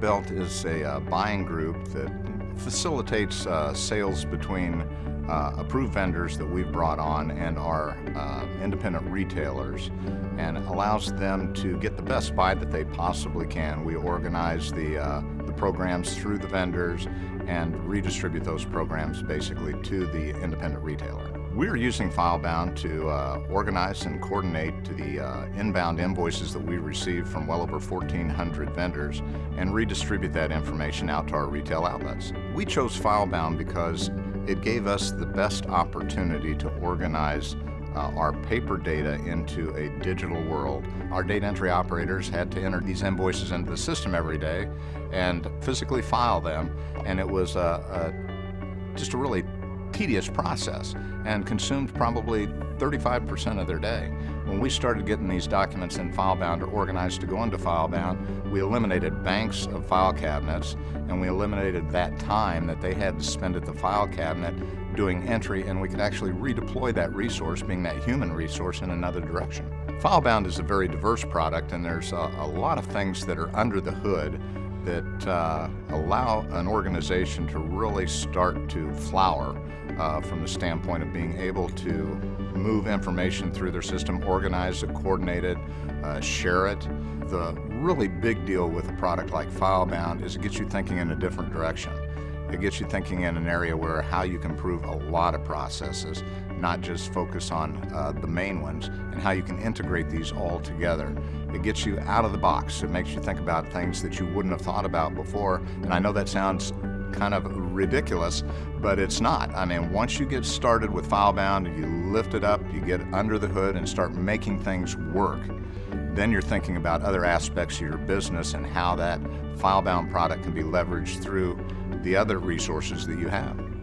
Belt is a uh, buying group that facilitates uh, sales between uh, approved vendors that we've brought on and our uh, independent retailers and allows them to get the best buy that they possibly can. We organize the, uh, the programs through the vendors and redistribute those programs basically to the independent retailer. We're using FileBound to uh, organize and coordinate to the uh, inbound invoices that we receive from well over 1,400 vendors and redistribute that information out to our retail outlets. We chose FileBound because it gave us the best opportunity to organize uh, our paper data into a digital world. Our data entry operators had to enter these invoices into the system every day and physically file them, and it was a, a, just a really tedious process and consumed probably 35% of their day. When we started getting these documents in FileBound or organized to go into FileBound, we eliminated banks of file cabinets and we eliminated that time that they had to spend at the file cabinet doing entry and we could actually redeploy that resource, being that human resource, in another direction. FileBound is a very diverse product and there's a, a lot of things that are under the hood that uh, allow an organization to really start to flower uh, from the standpoint of being able to move information through their system, organize it, coordinate it, uh, share it. The really big deal with a product like FileBound is it gets you thinking in a different direction. It gets you thinking in an area where how you can improve a lot of processes, not just focus on uh, the main ones, and how you can integrate these all together. It gets you out of the box. It makes you think about things that you wouldn't have thought about before. And I know that sounds kind of ridiculous, but it's not. I mean, once you get started with FileBound you lift it up, you get under the hood and start making things work, then you're thinking about other aspects of your business and how that FileBound product can be leveraged through the other resources that you have.